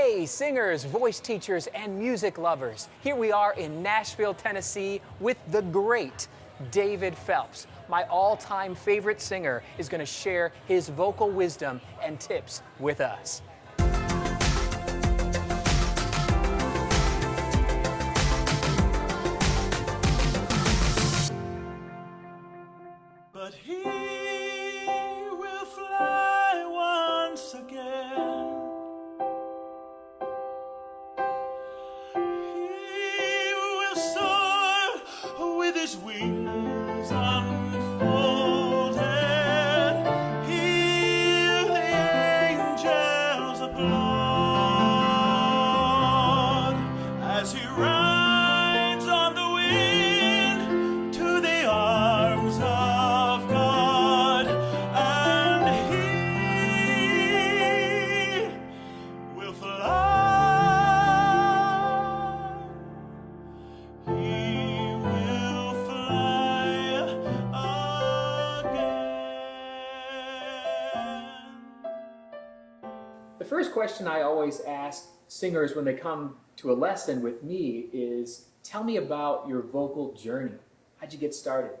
Hey, singers, voice teachers, and music lovers. Here we are in Nashville, Tennessee with the great David Phelps. My all time favorite singer is going to share his vocal wisdom and tips with us. But angels as he rides first question I always ask singers when they come to a lesson with me is tell me about your vocal journey. How'd you get started?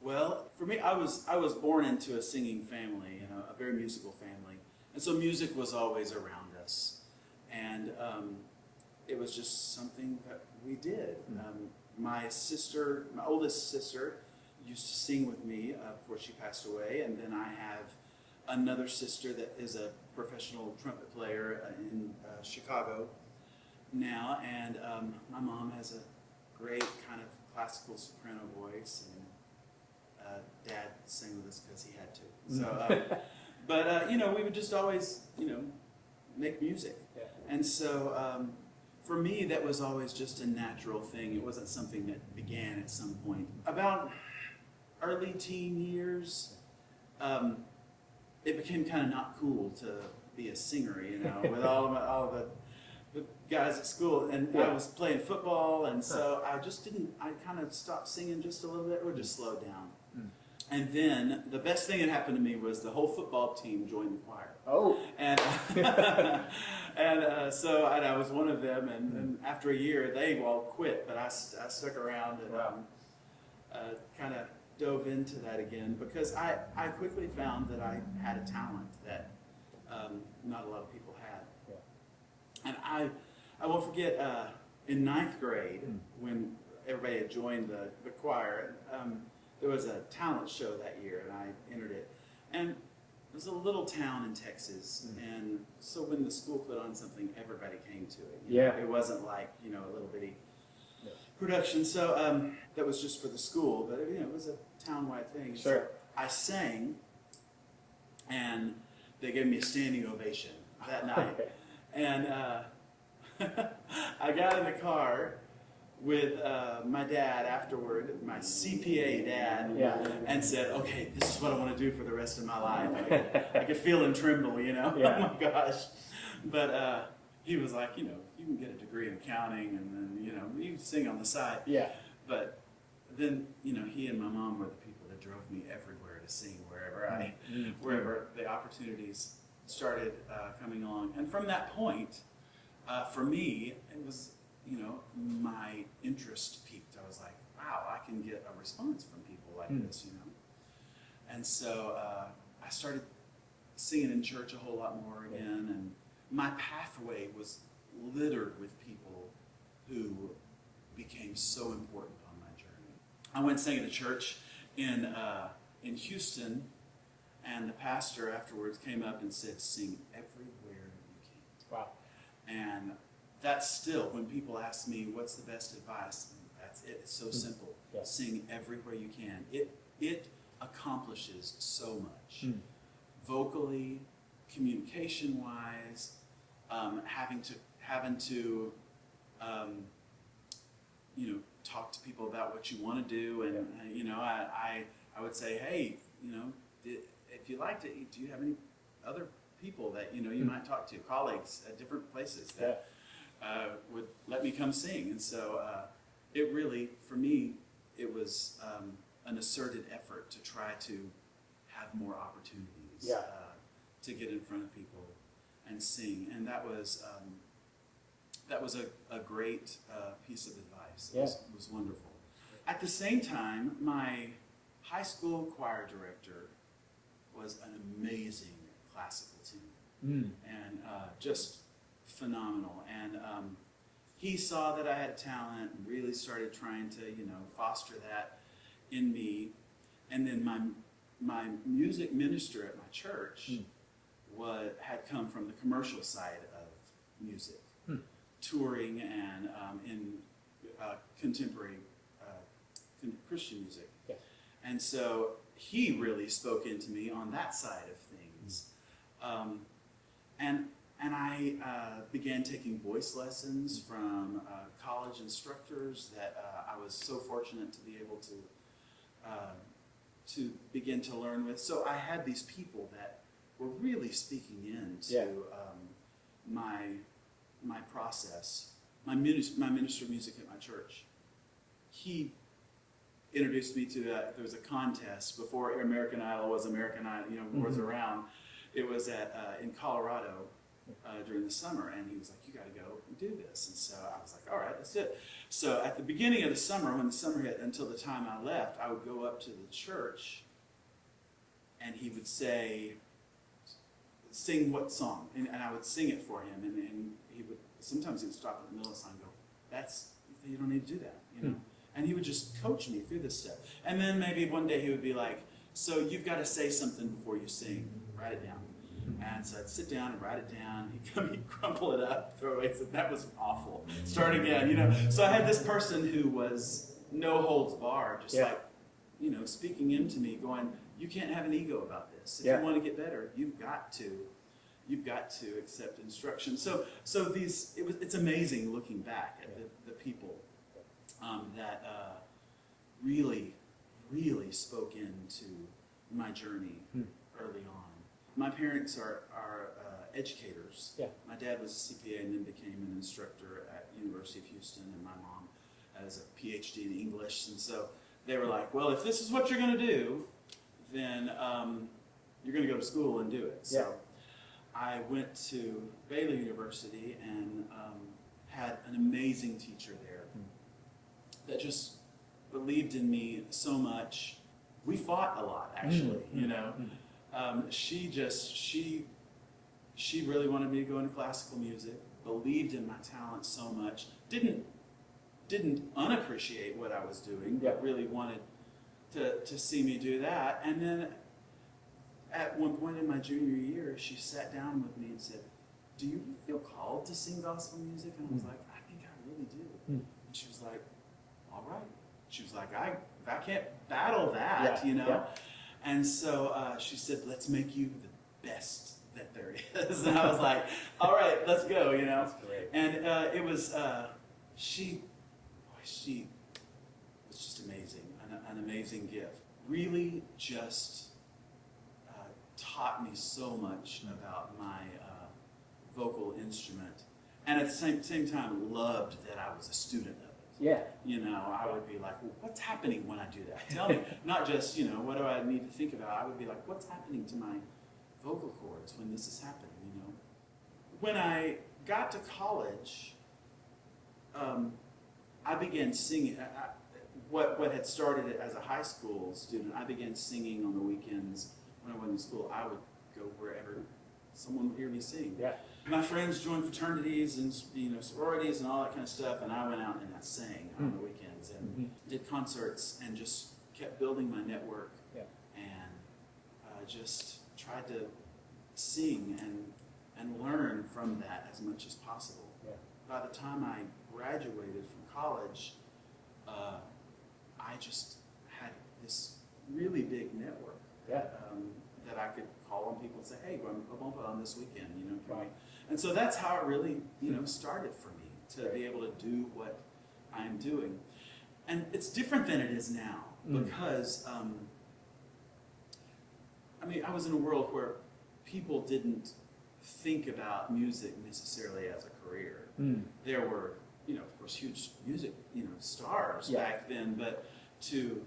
Well, for me, I was I was born into a singing family, you know, a very musical family, and so music was always around us, and um, it was just something that we did. Um, my sister, my oldest sister, used to sing with me uh, before she passed away, and then I have another sister that is a professional trumpet player uh, in uh, Chicago now, and um, my mom has a great kind of classical soprano voice, and uh, Dad sang with us because he had to. So, um, but uh, you know, we would just always, you know, make music, Yeah. and so um, for me, that was always just a natural thing. It wasn't something that began at some point. About early teen years, um, it became kind of not cool to be a singer, you know, with all of my, all of the, the guys at school, and Yeah. I was playing football, and so I just didn't. I kind of stopped singing just a little bit, or just slowed down. Mm. And then the best thing that happened to me was the whole football team joined the choir Oh, and and uh, so and I was one of them. And, and after a year, they all quit, but I, I stuck around and Wow. um, uh, kind of dove into that again because I I quickly found that I had a talent that um, not a lot of people had. Yeah. And I I won't forget uh, in ninth grade Mm. when everybody had joined the, the choir. Um, there was a talent show that year, and I entered it. And it was a little town in Texas, Mm. and so when the school put on something, everybody came to it. you know. Yeah. It wasn't like, you know, a little bitty. Production. So um, that was just for the school, but you know, it was a town-wide thing. So Sure. I sang, and they gave me a standing ovation that night. Okay. And uh, I got in the car with uh, my dad afterward, my CPA dad, Yeah. and said, "Okay, this is what I want to do for the rest of my life." I could, I could feel him tremble, you know. Yeah. oh my gosh! But uh, he was like, you know, you can get a degree in accounting, and then you know, you can sing on the side. Yeah. But then, you know, he and my mom were the people that drove me everywhere to sing wherever I Mm. wherever the opportunities started uh, coming along. And from that point, uh, for me, it was, you know, my interest peaked. I was like, wow, I can get a response from people like Hmm. this, you know. And so uh, I started singing in church a whole lot more again, and my pathway was littered with people who became so important on my journey. I went sang at a church in uh, in Houston, and the pastor afterwards came up and said, "Sing everywhere you can." Wow. And that's still when people ask me, "What's the best advice?" That's it. It's so simple. Yeah. Sing everywhere you can. It it accomplishes so much, Mm. vocally, communication wise, um, having to having to um, you know talk to people about what you want to do, and uh, you know I, I I would say, hey, you know, di- if you liked it, do you have any other people that you know you Mm. might talk to, colleagues at different places that uh, would let me come sing? And so uh, it really, for me, it was um, an asserted effort to try to have more opportunities Yeah. uh, to get in front of people and sing, and that was um, that was a, a great uh, piece of advice. It Yeah. was, it was wonderful. At the same time, my high school choir director was an amazing classical tenor and uh, just phenomenal. And um, he saw that I had talent and really started trying to, you know, foster that in me. And then my my music minister at my church was had come from the commercial side of music, touring and um, in uh, contemporary uh, Christian music. Yeah. And so he really spoke into me on that side of things. Um, and and I uh, began taking voice lessons from uh, college instructors that uh, I was so fortunate to be able to uh, to begin to learn with. So I had these people that were really speaking into Yeah. um, my my process. My minister, my minister of music at my church, he introduced me to that. there was a contest before American Idol was American Idol, you know, was around. It was at uh, in Colorado uh, during the summer, and he was like, "You got to go and do this." And so I was like, "All right, do it." So at the beginning of the summer, when the summer hit, until the time I left, I would go up to the church, and he would say, "Sing what song?" And, and I would sing it for him, and, and he would sometimes he would stop in the middle of the song and go, "That's you don't need to do that," you know. Hmm. And he would just coach me through this stuff. And then maybe one day he would be like, "So you've got to say something before you sing. Write it down." Hmm. And so I'd sit down and write it down. He'd come, he'd crumple it up, throw it away. So that was awful. Start again, you know. So I had this person who was no holds barred, just Yeah. like, you know, speaking into me, going, "You can't have an ego about this. If Yeah. you want to get better, you've got to, you've got to accept instruction." So, so these, it was, it's amazing looking back at the, the people um, that uh, really, really spoke into my journey Hmm. early on. My parents are, are uh, educators. Yeah. My dad was a CPA and then became an instructor at University of Houston, and my mom has a PhD in English. And so they were like, "Well, if this is what you're going to do, then um, you're going to go to school and do it." So Yeah. I went to Baylor University and um, had an amazing teacher there that just believed in me so much. We fought a lot, actually. You know, um, she just she she really wanted me to go into classical music. Believed in my talent so much. Didn't didn't unappreciate what I was doing, but really wanted to to see me do that. And then at one point in my junior year, she sat down with me and said, "Do you feel called to sing gospel music?" And I was like, "I think I really do." Mm. And she was like, "All right." She was like, "I I can't battle that, Yeah, you know." yeah. And so uh, she said, "Let's make you the best that there is." And I was like, "All right, let's go," you know. That's great. And uh, it was uh, she, she was just amazing, an, an amazing gift. Really, just uh, taught me so much about my uh, vocal instrument, and at the same same time, loved that I was a student of it. Yeah. You know, I would be like, well, what's happening when I do that? Tell me. Not just, you know, what do I need to think about? I would be like, what's happening to my vocal cords when this is happening, you know? When I got to college, um, I began singing. I, I, what, what had started as a high school student, I began singing on the weekends when I wasn't in school. I would go wherever someone would hear me sing Yeah. my friends joined fraternities and you know sororities and all that kind of stuff, and I went out and I sang on the weekends and Mhm. did concerts and just kept building my network Yeah. and uh, just tried to sing and and learn from that as much as possible. Yeah. By the time I graduated from college, uh, I just had this really big network Yeah. um, that I could call on people and say, "Hey, I'm open on this weekend," you know. We? And so that's how it really, you know, started for me to Great. be able to do what I'm doing. And it's different than it is now Mm. because, um, I mean, I was in a world where people didn't think about music necessarily as a career Mm. there were, you know, of course, huge music, you know, stars Yeah. back then, but to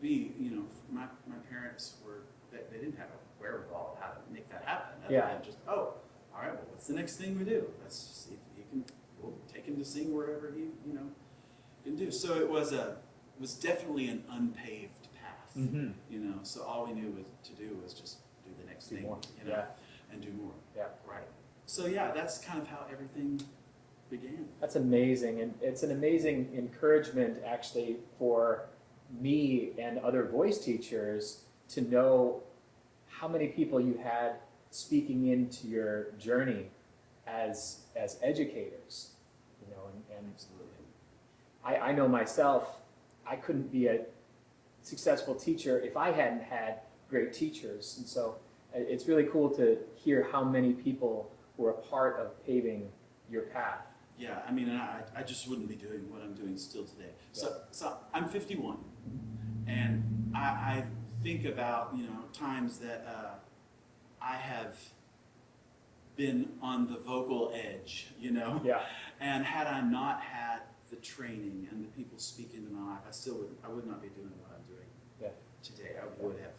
be, you know, my, my parents were, they, they didn't have a wherewithal how to make that happen. other Yeah. than Just, oh, all right, well, what's the next thing we do? Let's see if you can, we'll take him to sing wherever he, you know, can do. So it was a, it was definitely an unpaved path. Mhm. You know, so all we knew was to do was just do the next Do thing, more. you know, Yeah. and do more. Yeah. Right. So yeah, that's kind of how everything began. That's amazing, and it's an amazing encouragement actually for me and other voice teachers to know how many people you had speaking into your journey as as educators. You know, and, and Absolutely. I, I know myself, I couldn't be a successful teacher if I hadn't had great teachers, and so uh, it's really cool to hear how many people were a part of paving your path. Yeah, I mean, and I, I just wouldn't be doing what I'm doing still today. So, so I'm 51, and I, I think about you know times that uh, I have been on the vocal edge, you know, Yeah. and had I not had the training and the people speak into my life, I still would I would not be doing what I'm doing Yeah. today. I would have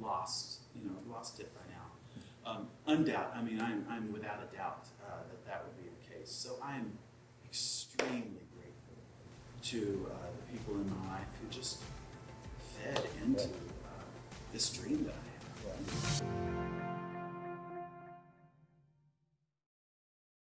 lost, you know, lost it by now. Um, undoubt, I mean, I'm, I'm without a doubt uh, that that would be so I'm extremely grateful to uh, the people in my life who just fed into uh, this dream that I have. Yeah.